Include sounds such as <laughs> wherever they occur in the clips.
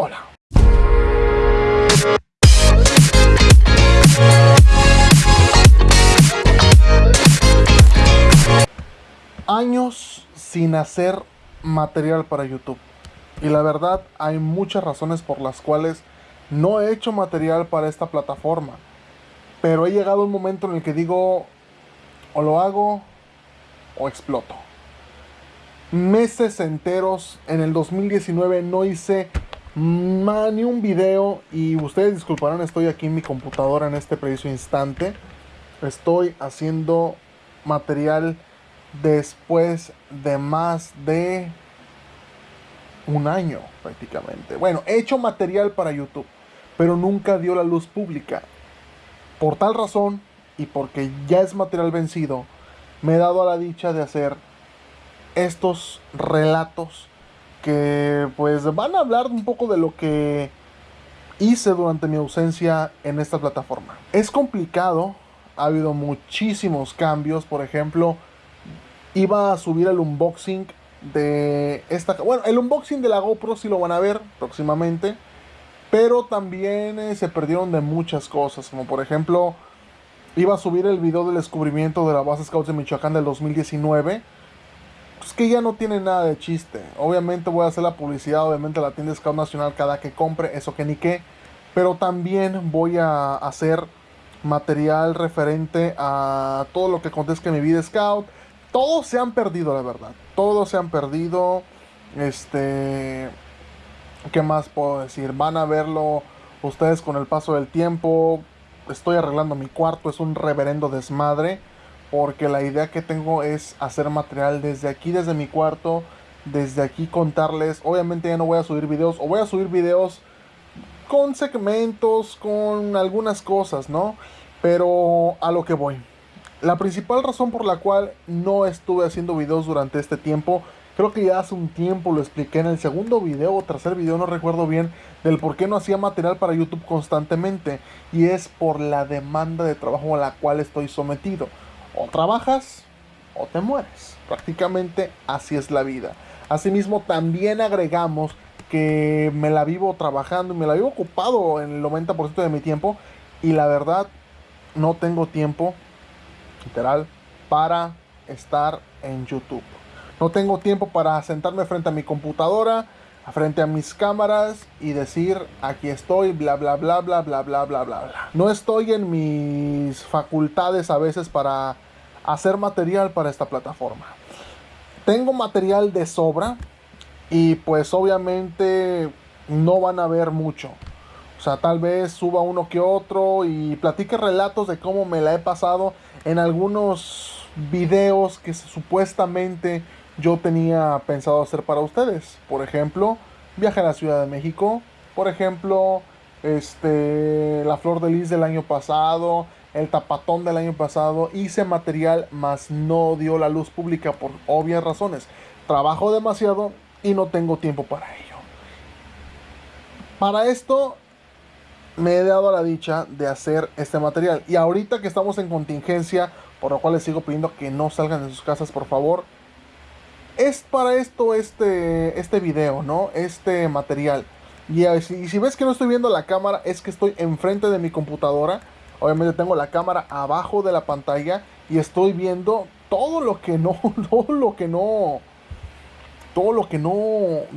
Hola. Años sin hacer material para YouTube. Y la verdad hay muchas razones por las cuales no he hecho material para esta plataforma. Pero he llegado un momento en el que digo, o lo hago o exploto. Meses enteros en el 2019 no hice ni un video y ustedes disculparán, estoy aquí en mi computadora en este preciso instante. Estoy haciendo material después de más de un año prácticamente. Bueno, he hecho material para YouTube, pero nunca dio la luz pública. Por tal razón, y porque ya es material vencido, me he dado a la dicha de hacer estos relatos que pues van a hablar un poco de lo que hice durante mi ausencia en esta plataforma. Es complicado, ha habido muchísimos cambios, por ejemplo, iba a subir el unboxing de esta... Bueno, el unboxing de la GoPro sí lo van a ver próximamente. Pero también eh, se perdieron de muchas cosas. Como por ejemplo, iba a subir el video del descubrimiento de la base Scouts de Michoacán del 2019. Pues que ya no tiene nada de chiste. Obviamente voy a hacer la publicidad, obviamente la tienda Scout Nacional cada que compre, eso que ni qué. Pero también voy a hacer material referente a todo lo que acontezca en mi vida Scout todos se han perdido, la verdad. Todos se han perdido. Este. ¿Qué más puedo decir? Van a verlo ustedes con el paso del tiempo. Estoy arreglando mi cuarto, es un reverendo desmadre. Porque la idea que tengo es hacer material desde aquí, desde mi cuarto. Desde aquí contarles. Obviamente ya no voy a subir videos. O voy a subir videos con segmentos, con algunas cosas, ¿no? Pero a lo que voy. La principal razón por la cual no estuve haciendo videos durante este tiempo, creo que ya hace un tiempo lo expliqué en el segundo video o tercer video, no recuerdo bien, del por qué no hacía material para YouTube constantemente. Y es por la demanda de trabajo a la cual estoy sometido. O trabajas o te mueres. Prácticamente así es la vida. Asimismo, también agregamos que me la vivo trabajando y me la vivo ocupado en el 90% de mi tiempo. Y la verdad, no tengo tiempo literal, para estar en YouTube. No tengo tiempo para sentarme frente a mi computadora, frente a mis cámaras y decir aquí estoy, bla bla bla bla bla bla bla bla. No estoy en mis facultades a veces para hacer material para esta plataforma. Tengo material de sobra y pues obviamente no van a ver mucho. O sea, tal vez suba uno que otro y platique relatos de cómo me la he pasado en algunos videos que supuestamente yo tenía pensado hacer para ustedes. Por ejemplo, viaje a la Ciudad de México. Por ejemplo, este, la flor de lis del año pasado, el tapatón del año pasado. Hice material, más no dio la luz pública por obvias razones. Trabajo demasiado y no tengo tiempo para ello. Para esto me he dado la dicha de hacer este material. Y ahorita que estamos en contingencia, por lo cual les sigo pidiendo que no salgan de sus casas, por favor. Es para esto este, este video, ¿no? Este material. Y si, si ves que no estoy viendo la cámara, es que estoy enfrente de mi computadora. Obviamente tengo la cámara abajo de la pantalla y estoy viendo todo lo que no, <laughs> todo lo que no, todo lo que no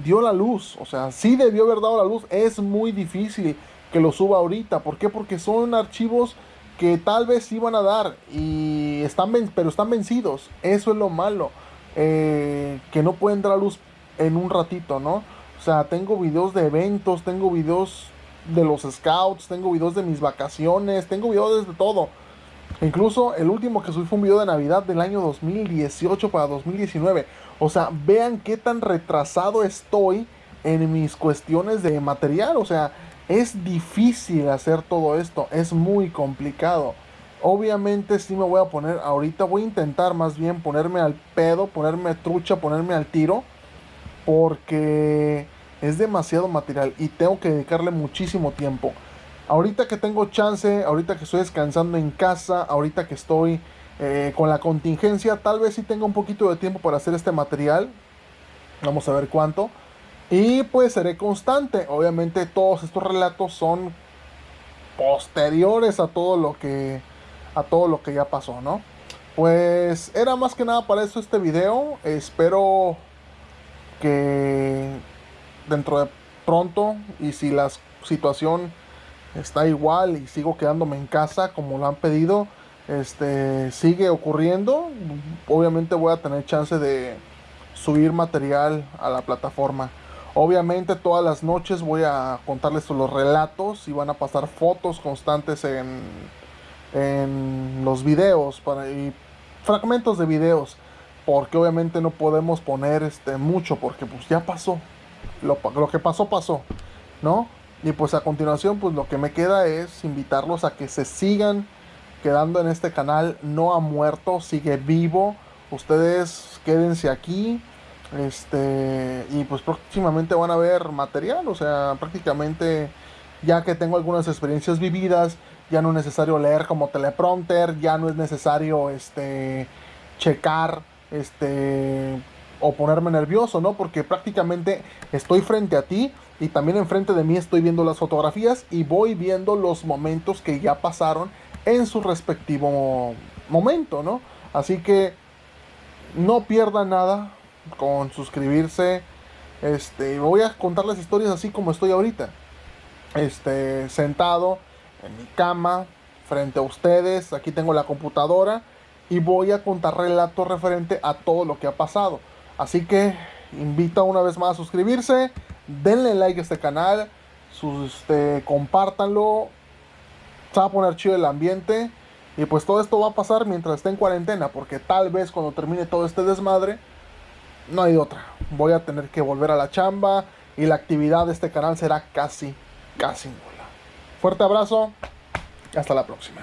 dio la luz. O sea, sí debió haber dado la luz. Es muy difícil que lo suba ahorita. ¿Por qué? Porque son archivos que tal vez iban a dar y están pero están vencidos. Eso es lo malo. Eh, que no pueden dar a luz en un ratito, ¿no? O sea, tengo videos de eventos, tengo videos de los scouts, tengo videos de mis vacaciones, tengo videos de todo. Incluso el último que subí fue un video de Navidad del año 2018 para 2019. O sea, vean qué tan retrasado estoy en mis cuestiones de material. O sea, es difícil hacer todo esto, es muy complicado. Obviamente sí me voy a poner, ahorita voy a intentar más bien ponerme al pedo, ponerme trucha, ponerme al tiro, porque es demasiado material y tengo que dedicarle muchísimo tiempo. Ahorita que tengo chance, ahorita que estoy descansando en casa, ahorita que estoy eh, con la contingencia, tal vez sí tenga un poquito de tiempo para hacer este material. Vamos a ver cuánto. Y pues seré constante. Obviamente todos estos relatos son posteriores a todo lo que a todo lo que ya pasó, ¿no? Pues era más que nada para eso este video. Espero que dentro de pronto y si la situación está igual y sigo quedándome en casa como lo han pedido, este sigue ocurriendo, obviamente voy a tener chance de subir material a la plataforma. Obviamente todas las noches voy a contarles los relatos y van a pasar fotos constantes en, en los videos para, y fragmentos de videos. Porque obviamente no podemos poner este mucho porque pues ya pasó. Lo, lo que pasó pasó, ¿no? Y pues a continuación pues lo que me queda es invitarlos a que se sigan quedando en este canal. No ha muerto, sigue vivo. Ustedes quédense aquí este, y pues próximamente van a ver material, o sea, prácticamente ya que tengo algunas experiencias vividas, ya no es necesario leer como teleprompter, ya no es necesario este checar este o ponerme nervioso, ¿no? Porque prácticamente estoy frente a ti y también enfrente de mí estoy viendo las fotografías y voy viendo los momentos que ya pasaron en su respectivo momento, ¿no? Así que no pierda nada, con suscribirse. Este, voy a contarles historias así como estoy ahorita. Este, sentado en mi cama, frente a ustedes. Aquí tengo la computadora y voy a contar relatos referente a todo lo que ha pasado. Así que invito una vez más a suscribirse, denle like a este canal, sus, este, compártanlo. Se va a poner chido el ambiente. Y pues todo esto va a pasar mientras esté en cuarentena, porque tal vez cuando termine todo este desmadre, no hay otra. Voy a tener que volver a la chamba y la actividad de este canal será casi, casi nula. Fuerte abrazo hasta la próxima.